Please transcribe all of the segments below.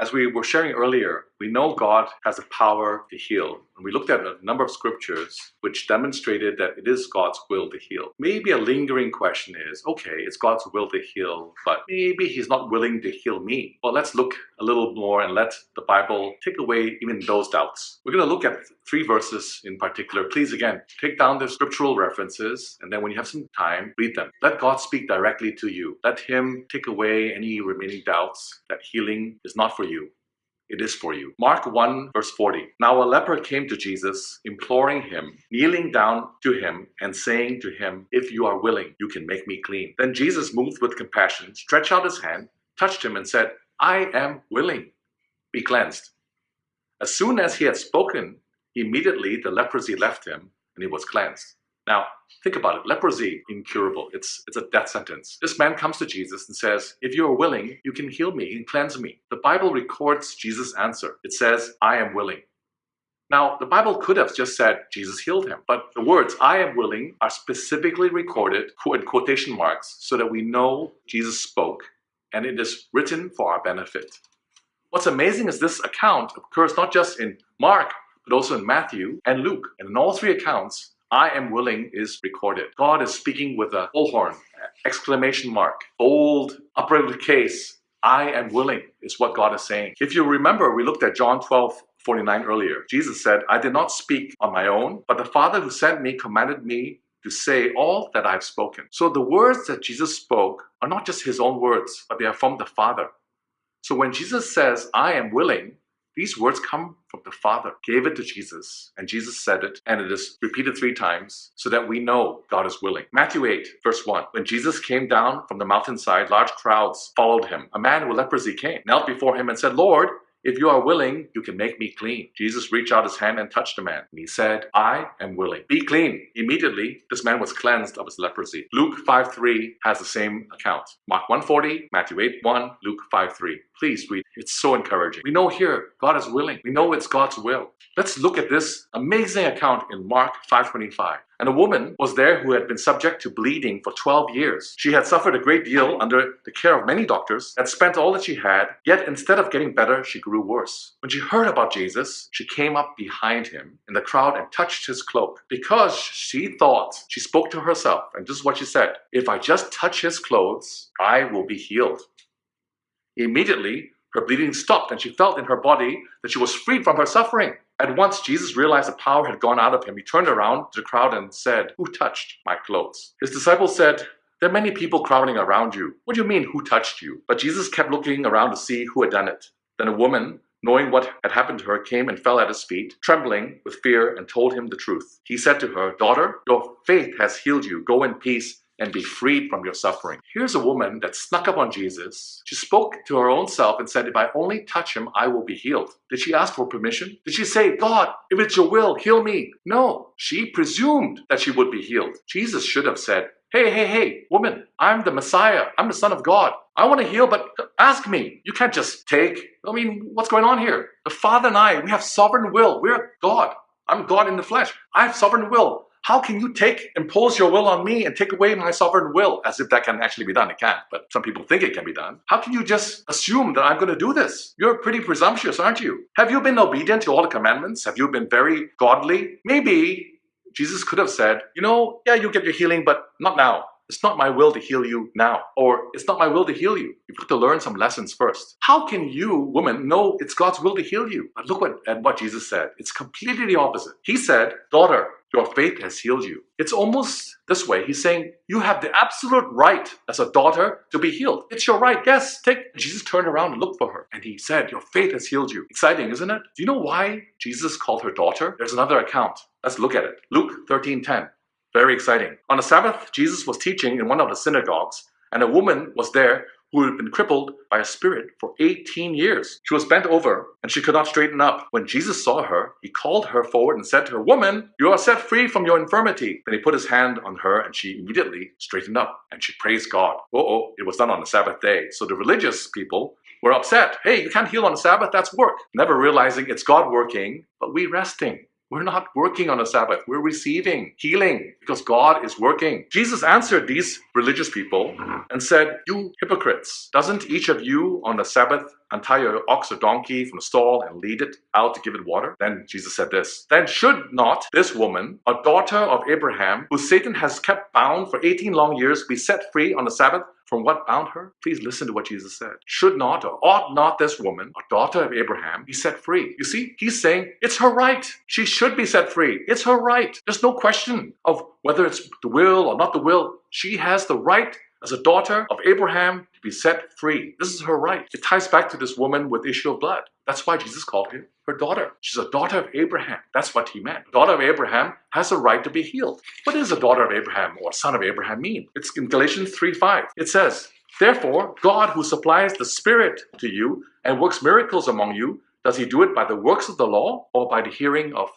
As we were sharing earlier, we know God has a power to heal. And we looked at a number of scriptures which demonstrated that it is God's will to heal. Maybe a lingering question is, okay, it's God's will to heal, but maybe he's not willing to heal me. Well, let's look a little more and let the Bible take away even those doubts. We're going to look at three verses in particular. Please, again, take down the scriptural references, and then when you have some time, read them. Let God speak directly to you. Let him take away any remaining doubts that healing is not for you it is for you. Mark 1 verse 40. Now a leper came to Jesus, imploring him, kneeling down to him and saying to him, If you are willing, you can make me clean. Then Jesus, moved with compassion, stretched out his hand, touched him and said, I am willing. Be cleansed. As soon as he had spoken, immediately the leprosy left him and he was cleansed. Now, think about it. Leprosy, incurable. It's, it's a death sentence. This man comes to Jesus and says, if you are willing, you can heal me and cleanse me. The Bible records Jesus' answer. It says, I am willing. Now, the Bible could have just said Jesus healed him, but the words I am willing are specifically recorded in quotation marks so that we know Jesus spoke and it is written for our benefit. What's amazing is this account occurs not just in Mark, but also in Matthew and Luke. And in all three accounts, I am willing is recorded. God is speaking with a bullhorn, exclamation mark, bold, upper case. I am willing is what God is saying. If you remember, we looked at John 12, 49 earlier. Jesus said, I did not speak on my own, but the Father who sent me commanded me to say all that I've spoken. So the words that Jesus spoke are not just his own words, but they are from the Father. So when Jesus says, I am willing, these words come from the Father, gave it to Jesus, and Jesus said it, and it is repeated three times so that we know God is willing. Matthew 8, verse 1. When Jesus came down from the mountainside, large crowds followed him. A man with leprosy came, knelt before him, and said, Lord, if you are willing, you can make me clean. Jesus reached out his hand and touched the man. And he said, I am willing. Be clean. Immediately, this man was cleansed of his leprosy. Luke 5.3 has the same account. Mark 1.40, Matthew 8.1, Luke 5.3. Please read. It's so encouraging. We know here God is willing. We know it's God's will. Let's look at this amazing account in Mark 5.25. And a woman was there who had been subject to bleeding for 12 years. She had suffered a great deal under the care of many doctors, had spent all that she had, yet instead of getting better, she grew worse. When she heard about Jesus, she came up behind him in the crowd and touched his cloak. Because she thought, she spoke to herself, and this is what she said, if I just touch his clothes, I will be healed. Immediately, her bleeding stopped and she felt in her body that she was freed from her suffering. At once Jesus realized the power had gone out of him. He turned around to the crowd and said, Who touched my clothes? His disciples said, There are many people crowding around you. What do you mean, who touched you? But Jesus kept looking around to see who had done it. Then a woman, knowing what had happened to her, came and fell at his feet, trembling with fear, and told him the truth. He said to her, Daughter, your faith has healed you. Go in peace and be freed from your suffering. Here's a woman that snuck up on Jesus. She spoke to her own self and said, If I only touch him, I will be healed. Did she ask for permission? Did she say, God, if it's your will, heal me? No, she presumed that she would be healed. Jesus should have said, Hey, hey, hey, woman, I'm the Messiah. I'm the Son of God. I want to heal, but ask me. You can't just take. I mean, what's going on here? The Father and I, we have sovereign will. We're God. I'm God in the flesh. I have sovereign will. How can you take, impose your will on me and take away my sovereign will? As if that can actually be done. It can't, but some people think it can be done. How can you just assume that I'm going to do this? You're pretty presumptuous, aren't you? Have you been obedient to all the commandments? Have you been very godly? Maybe Jesus could have said, you know, yeah, you get your healing, but not now. It's not my will to heal you now. Or it's not my will to heal you. You've got to learn some lessons first. How can you, woman, know it's God's will to heal you? But look what, at what Jesus said. It's completely the opposite. He said, daughter, your faith has healed you. It's almost this way. He's saying, you have the absolute right as a daughter to be healed. It's your right. Yes, take. Jesus turned around and looked for her. And he said, your faith has healed you. Exciting, isn't it? Do you know why Jesus called her daughter? There's another account. Let's look at it. Luke 13, 10. Very exciting. On the Sabbath, Jesus was teaching in one of the synagogues, and a woman was there who had been crippled by a spirit for 18 years. She was bent over, and she could not straighten up. When Jesus saw her, he called her forward and said to her, Woman, you are set free from your infirmity. Then he put his hand on her, and she immediately straightened up, and she praised God. Oh, oh, it was done on the Sabbath day. So the religious people were upset. Hey, you can't heal on the Sabbath, that's work. Never realizing it's God working, but we resting. We're not working on a Sabbath. We're receiving healing because God is working. Jesus answered these religious people and said, You hypocrites, doesn't each of you on the Sabbath untie your ox or donkey from the stall and lead it out to give it water? Then Jesus said this Then should not this woman, a daughter of Abraham, who Satan has kept bound for 18 long years, be set free on the Sabbath? From what bound her? Please listen to what Jesus said. Should not or ought not this woman, a daughter of Abraham, be set free? You see, he's saying it's her right. She should be set free. It's her right. There's no question of whether it's the will or not the will. She has the right as a daughter of Abraham to be set free. This is her right. It ties back to this woman with issue of blood. That's why Jesus called her her daughter. She's a daughter of Abraham. That's what he meant. daughter of Abraham has a right to be healed. What does a daughter of Abraham or son of Abraham mean? It's in Galatians 3:5. It says, Therefore, God who supplies the Spirit to you and works miracles among you, does he do it by the works of the law or by the hearing of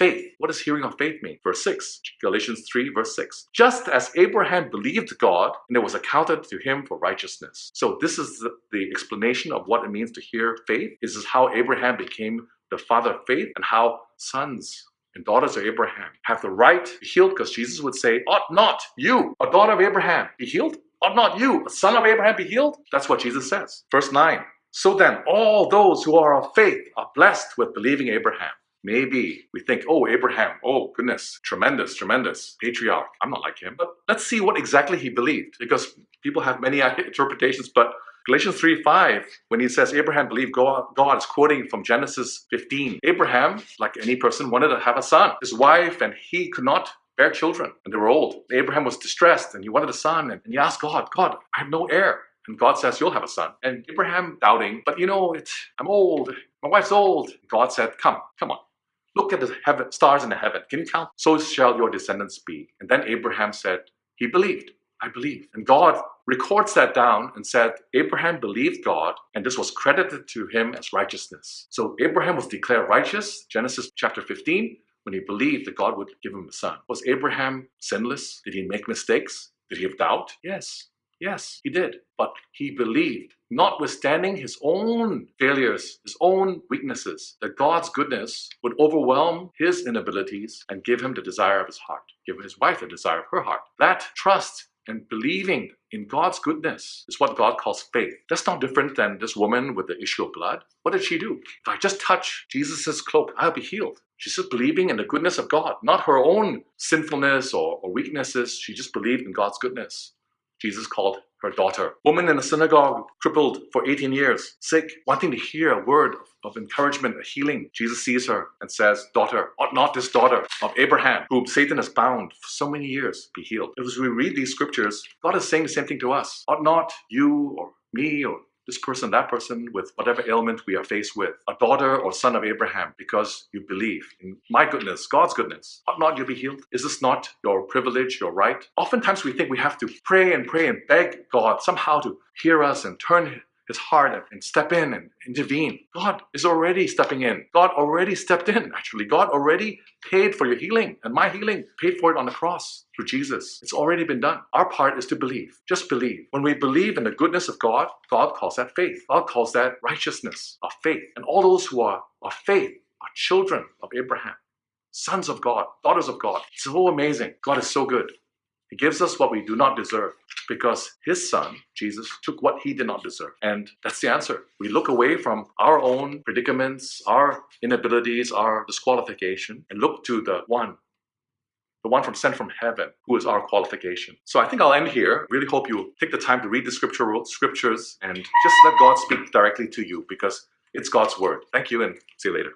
faith. What does hearing of faith mean? Verse 6, Galatians 3, verse 6. Just as Abraham believed God, and it was accounted to him for righteousness. So this is the, the explanation of what it means to hear faith. This is how Abraham became the father of faith and how sons and daughters of Abraham have the right to be healed because Jesus would say, ought not you, a daughter of Abraham, be healed? Ought not you, a son of Abraham, be healed? That's what Jesus says. Verse 9. So then, all those who are of faith are blessed with believing Abraham. Maybe we think, oh, Abraham, oh, goodness, tremendous, tremendous, patriarch. I'm not like him. But let's see what exactly he believed, because people have many interpretations. But Galatians 3 5, when he says Abraham believed God, God is quoting from Genesis 15. Abraham, like any person, wanted to have a son. His wife and he could not bear children, and they were old. Abraham was distressed and he wanted a son, and he asked God, God, I have no heir. And God says, You'll have a son. And Abraham doubting, but you know, it's, I'm old. My wife's old. God said, Come, come on. Look at the heaven, stars in the heaven. Can you count? So shall your descendants be. And then Abraham said, he believed. I believe. And God records that down and said, Abraham believed God, and this was credited to him as righteousness. So Abraham was declared righteous, Genesis chapter 15, when he believed that God would give him a son. Was Abraham sinless? Did he make mistakes? Did he have doubt? Yes. Yes, he did. But he believed, notwithstanding his own failures, his own weaknesses, that God's goodness would overwhelm his inabilities and give him the desire of his heart, give his wife the desire of her heart. That trust and believing in God's goodness is what God calls faith. That's not different than this woman with the issue of blood. What did she do? If I just touch Jesus' cloak, I'll be healed. She's just believing in the goodness of God, not her own sinfulness or, or weaknesses. She just believed in God's goodness. Jesus called her daughter. Woman in the synagogue, crippled for 18 years, sick, wanting to hear a word of encouragement, a healing. Jesus sees her and says, Daughter, ought not this daughter of Abraham, whom Satan has bound for so many years, be healed? As we read these scriptures, God is saying the same thing to us. Ought not you or me or this person, that person, with whatever ailment we are faced with, a daughter or son of Abraham, because you believe in my goodness, God's goodness. Ought not you be healed? Is this not your privilege, your right? Oftentimes we think we have to pray and pray and beg God somehow to hear us and turn his heart and step in and intervene. God is already stepping in. God already stepped in, actually. God already paid for your healing and my healing, paid for it on the cross through Jesus. It's already been done. Our part is to believe. Just believe. When we believe in the goodness of God, God calls that faith. God calls that righteousness of faith. And all those who are of faith are children of Abraham, sons of God, daughters of God. It's so amazing. God is so good. He gives us what we do not deserve because his son, Jesus, took what he did not deserve. And that's the answer. We look away from our own predicaments, our inabilities, our disqualification, and look to the one, the one from sent from heaven, who is our qualification. So I think I'll end here. Really hope you take the time to read the scripture scriptures and just let God speak directly to you because it's God's word. Thank you and see you later.